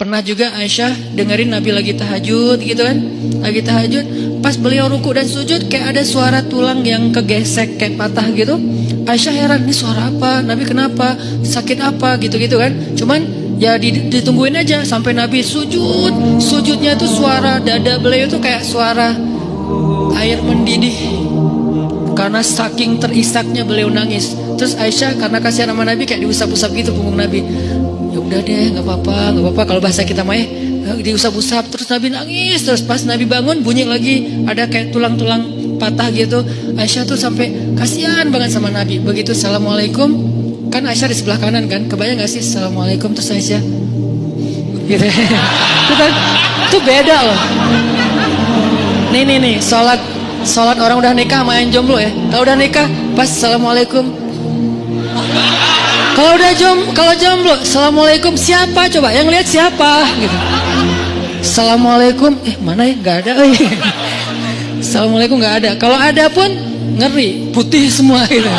Pernah juga Aisyah dengerin Nabi lagi tahajud gitu kan? Lagi tahajud. Pas beliau ruku dan sujud kayak ada suara tulang yang kegesek kayak patah gitu. Aisyah heran ini suara apa? Nabi kenapa? Sakit apa? Gitu-gitu kan. Cuman ya ditungguin aja sampai Nabi sujud. Sujudnya tuh suara dada beliau tuh kayak suara air mendidih Karena saking terisaknya beliau nangis. Terus Aisyah karena kasihan sama Nabi kayak diusap-usap gitu punggung Nabi. Ya udah deh nggak apa-apa nggak apa-apa kalau bahasa kita mah ya. Diusap-usap terus Nabi nangis. Terus pas Nabi bangun bunyi lagi ada kayak tulang-tulang patah gitu. Aisyah tuh sampai kasihan banget sama Nabi. Begitu assalamualaikum. Kan Aisyah di sebelah kanan kan? Kebayang gak sih assalamualaikum terus Aisyah. Gitu. Itu kan itu beda loh. Nih nih nih sholat sholat orang udah nikah main jomblo ya kalau udah nikah pas assalamualaikum kalau udah jom, kalau jomblo, assalamualaikum siapa coba? Yang lihat siapa? Gitu. Assalamualaikum, eh mana ya? Gak ada. Eh. Assalamualaikum gak ada. Kalau ada pun ngeri, putih semua gitu.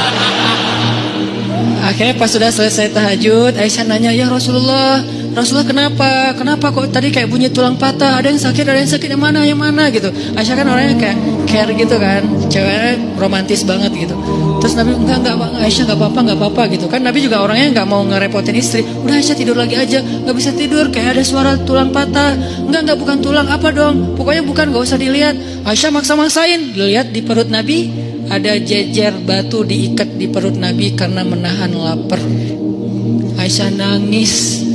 Akhirnya pas sudah selesai tahajud, Aisyah nanya, ya Rasulullah, Rasulullah kenapa? Kenapa kok tadi kayak bunyi tulang patah? Ada yang sakit, ada yang sakit yang mana, yang mana gitu. Aisyah kan orangnya kayak care gitu kan, ceweknya romantis banget gitu. Terus Nabi enggak enggak Aisyah enggak apa-apa enggak apa-apa gitu kan. Nabi juga orangnya enggak mau ngerepotin istri. Udah Aisyah tidur lagi aja, enggak bisa tidur kayak ada suara tulang patah. Enggak enggak bukan tulang apa dong? Pokoknya bukan enggak usah dilihat. Aisyah maksa-maksain, dilihat di perut Nabi ada jejer batu diikat di perut Nabi karena menahan lapar. Aisyah nangis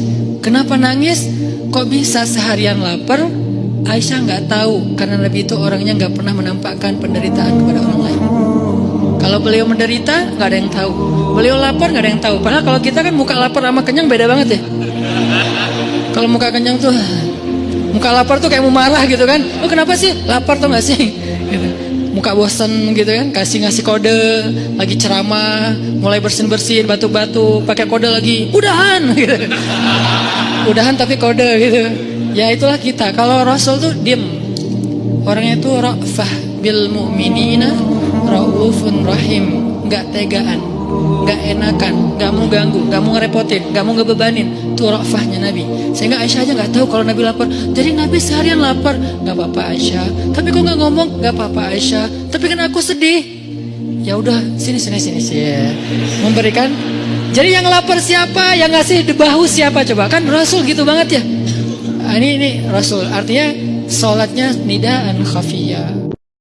Kenapa nangis? Kok bisa seharian lapar? Aisyah nggak tahu karena Nabi itu orangnya nggak pernah menampakkan penderitaan kepada orang lain. Kalau beliau menderita nggak ada yang tahu. Beliau lapar nggak ada yang tahu. Padahal kalau kita kan muka lapar sama kenyang beda banget ya. Kalau muka kenyang tuh muka lapar tuh kayak mau marah gitu kan. Oh kenapa sih lapar tuh nggak sih? Gitu muka bosen gitu kan kasih ngasih kode lagi ceramah mulai bersin bersin batuk batuk pakai kode lagi udahan! gitu. Udahan tapi kode gitu. Ya itulah kita. Kalau Rasul tuh diem. Orangnya itu rafah bil mu'minina raufun rahim. Nggak tegaan nggak enakan, nggak mau ganggu, nggak mau ngerepotin, nggak mau ngebebanin. Itu rafahnya Nabi. Sehingga Aisyah aja nggak tahu kalau Nabi lapar. Jadi Nabi seharian lapar, nggak apa-apa Aisyah. Tapi kok nggak ngomong, nggak apa-apa Aisyah. Tapi kan aku sedih. Ya udah, sini sini sini sih. Memberikan. Jadi yang lapar siapa? Yang ngasih di bahu siapa coba? Kan Rasul gitu banget ya. Ah, ini ini Rasul. Artinya sholatnya nidaan khafiyah